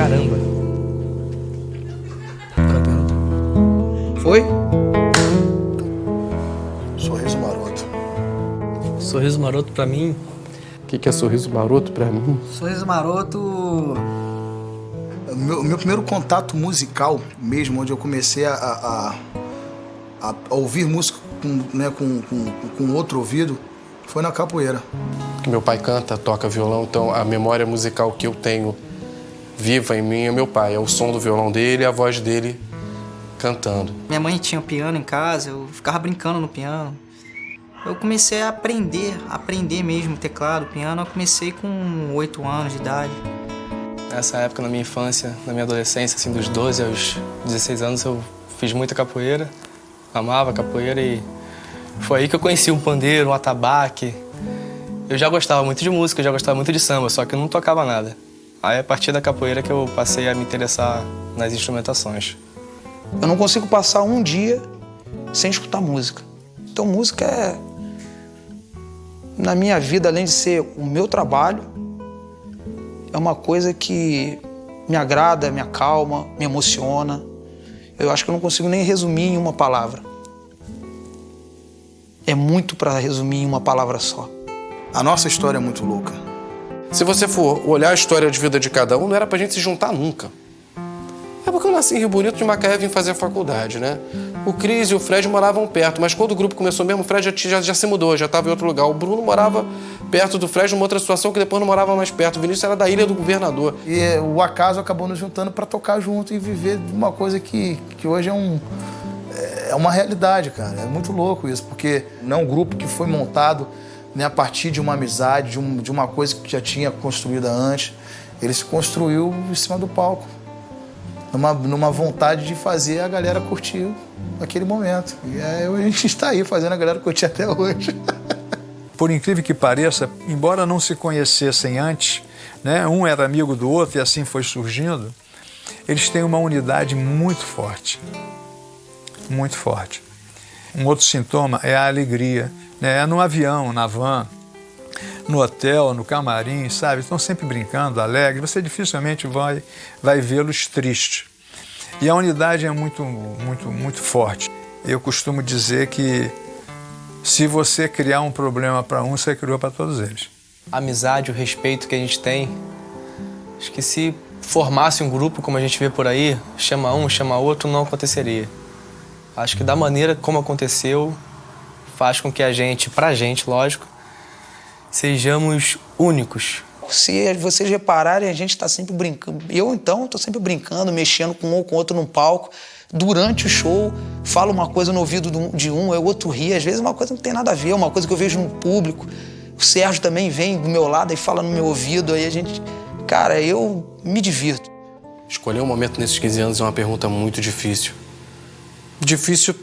caramba. Foi? Sorriso maroto. Sorriso maroto pra mim. O que, que é sorriso maroto pra mim? Sorriso maroto. O meu, meu primeiro contato musical mesmo, onde eu comecei a, a, a- a ouvir música com, né, com, com, com outro ouvido, foi na capoeira. Meu pai canta, toca violão, então a memória musical que eu tenho viva em mim é meu pai. É o som do violão dele e a voz dele cantando. Minha mãe tinha um piano em casa, eu ficava brincando no piano. Eu comecei a aprender, aprender mesmo teclado, piano. Eu comecei com 8 anos de idade. Nessa época, na minha infância, na minha adolescência, assim, dos 12 aos 16 anos, eu fiz muita capoeira. Amava capoeira e foi aí que eu conheci um pandeiro, um atabaque. Eu já gostava muito de música, eu já gostava muito de samba, só que eu não tocava nada. Aí, a partir da capoeira, que eu passei a me interessar nas instrumentações. Eu não consigo passar um dia sem escutar música. Então, música é, na minha vida, além de ser o meu trabalho, é uma coisa que me agrada, me acalma, me emociona. Eu acho que eu não consigo nem resumir em uma palavra. É muito para resumir em uma palavra só. A nossa história é muito louca. Se você for olhar a história de vida de cada um, não era pra gente se juntar nunca. É porque eu nasci em Rio Bonito de Macaé vim fazer a faculdade, né? O Cris e o Fred moravam perto, mas quando o grupo começou mesmo, o Fred já, já, já se mudou, já estava em outro lugar. O Bruno morava perto do Fred numa outra situação que depois não morava mais perto. O Vinícius era da Ilha do Governador. E eh, o acaso acabou nos juntando para tocar junto e viver uma coisa que, que hoje é um é uma realidade, cara. É muito louco isso, porque não é um grupo que foi montado né, a partir de uma amizade, de, um- de uma coisa que já tinha construída antes. Ele se construiu em cima do palco, numa, numa vontade de fazer a galera curtir aquele momento. E é, a gente está aí fazendo a galera curtir até hoje. Por incrível que pareça, embora não se conhecessem antes, né, um era amigo do outro e assim foi surgindo, eles têm uma unidade muito forte. Muito forte. Um outro sintoma é a alegria. Né? No avião, na van, no hotel, no camarim, sabe? Estão sempre brincando, alegres. Você dificilmente vai, vai vê-los tristes. E a unidade é muito, muito, muito forte. Eu costumo dizer que se você criar um problema para um, você criou para todos eles. A amizade, o respeito que a gente tem. Acho que se formasse um grupo como a gente vê por aí, chama um, chama outro, não aconteceria. Acho que da maneira como aconteceu, faz com que a gente, pra gente, lógico, sejamos únicos. Se vocês repararem, a gente está sempre brincando. Eu, então, estou sempre brincando, mexendo com um ou com outro num palco. Durante o show, falo uma coisa no ouvido do- de um, o outro ri. Às vezes, uma coisa não tem nada a ver, uma coisa que eu vejo no público. O Sérgio também vem do meu lado e fala no meu ouvido. Aí a gente. Cara, eu me divirto. Escolher um momento nesses 15 anos é uma pergunta muito difícil. Difícil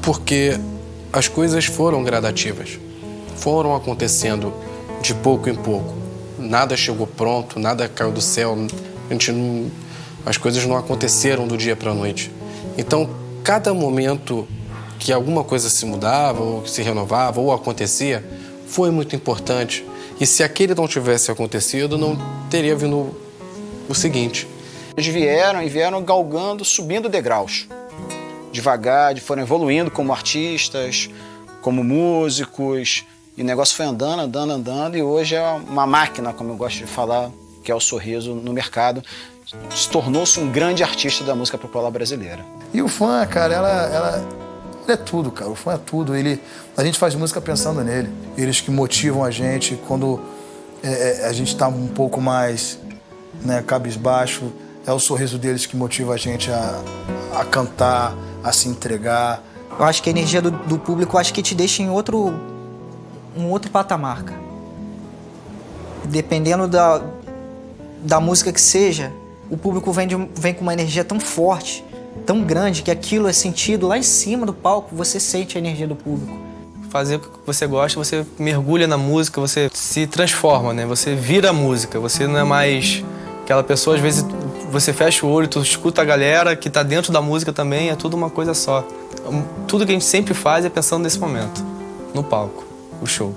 porque as coisas foram gradativas. Foram acontecendo de pouco em pouco. Nada chegou pronto, nada caiu do céu. A gente não- as coisas não aconteceram do dia para a noite. Então, cada momento que alguma coisa se mudava, ou se renovava, ou acontecia, foi muito importante. E se aquele não tivesse acontecido, não teria vindo o seguinte. Eles vieram e vieram galgando, subindo degraus. Devagar, foram evoluindo como artistas, como músicos. E o negócio foi andando, andando, andando. E hoje é uma máquina, como eu gosto de falar, que é o sorriso no mercado. Se tornou-se um grande artista da música popular brasileira. E o fã, cara, ela, ela, é tudo, cara. O fã é tudo. Ele, a gente faz música pensando nele. Eles que motivam a gente quando é, é, a gente está um pouco mais né, cabisbaixo. É o sorriso deles que motiva a gente a, a cantar, a se entregar. Eu acho que a energia do, do público acho que te deixa em outro um outro patamar, cara. Dependendo da, da música que seja, o público vem, de vem com uma energia tão forte, tão grande, que aquilo é sentido lá em cima do palco, você sente a energia do público. Fazer o que você gosta, você mergulha na música, você se transforma, né? Você vira a música, você não é mais aquela pessoa, às vezes você fecha o olho, tu escuta a galera que tá dentro da música também, é tudo uma coisa só. Tudo que a gente sempre faz é pensando nesse momento, no palco, o show.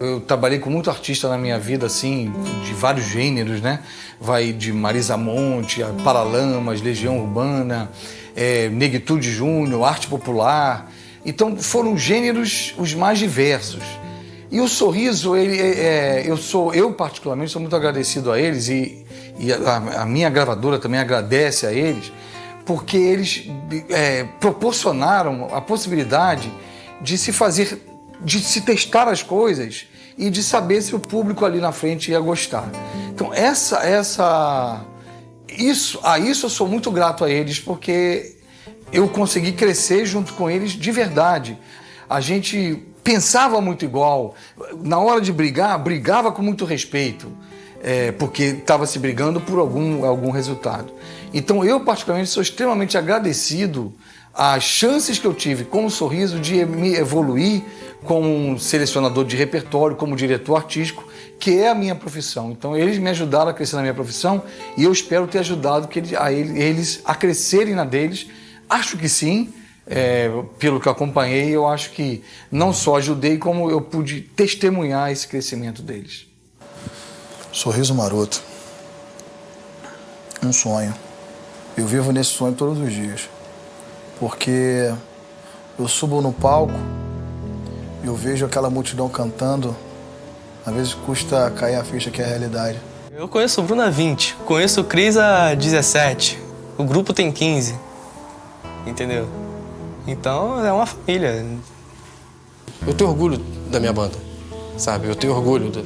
Eu trabalhei com muito artista na minha vida, assim, de vários gêneros, né? Vai de Marisa Monte, Paralamas, Legião Urbana, é, Negritude Júnior, arte popular. Então foram gêneros os mais diversos. E o sorriso, ele, é, é eu sou, eu particularmente sou muito agradecido a eles e, e a, a, minha gravadora também agradece a eles, porque eles é, proporcionaram a possibilidade de se fazer, de se testar as coisas e de saber se o público ali na frente ia gostar. Então essa, essa, isso, a isso eu sou muito grato a eles porque eu consegui crescer junto com eles de verdade. A gente pensava muito igual. Na hora de brigar, brigava com muito respeito, é, porque estava se brigando por algum, algum resultado. Então eu, particularmente, sou extremamente agradecido às chances que eu tive com o Sorriso de me evoluir como um selecionador de repertório, como diretor artístico, que é a minha profissão. Então eles me ajudaram a crescer na minha profissão e eu espero ter ajudado que a eles a crescerem na deles. Acho que sim, é, pelo que acompanhei, eu acho que não só ajudei, como eu pude testemunhar esse crescimento deles. Sorriso maroto. Um sonho. Eu vivo nesse sonho todos os dias. Porque eu subo no palco, eu vejo aquela multidão cantando, às vezes custa cair a ficha que é a realidade. Eu conheço o Bruno há 20, conheço o Cris há 17, o grupo tem 15, entendeu? Então é uma família. Eu tenho orgulho da minha banda, sabe? Eu tenho orgulho do,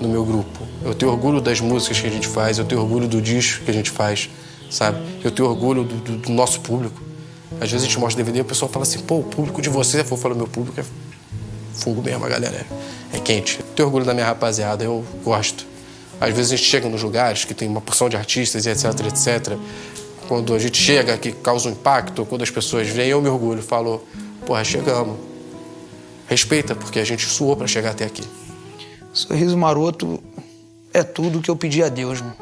do meu grupo. Eu tenho orgulho das músicas que a gente faz, eu tenho orgulho do disco que a gente faz, sabe? Eu tenho orgulho do, do, do nosso público. Às vezes a gente mostra DVD e o pessoal fala assim, pô, o público de vocês, eu falo, meu público é fogo mesmo, a galera é, é quente. Eu tenho orgulho da minha rapaziada, eu gosto. Às vezes a gente chega nos lugares que tem uma porção de artistas e etc, etc. Quando a gente chega, que causa um impacto, quando as pessoas vêm, eu me orgulho, falo, porra, chegamos. Respeita, porque a gente suou para chegar até aqui. Sorriso maroto é tudo que eu pedi a Deus, mano.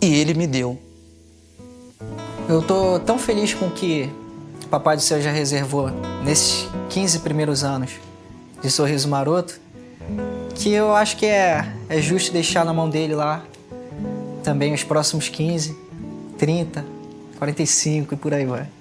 E ele me deu. Eu tô tão feliz com o que o Papai do Céu já reservou nesses 15 primeiros anos de Sorriso Maroto, que eu acho que é, é justo deixar na mão dele lá também os próximos 15, 30, 45 e por aí vai.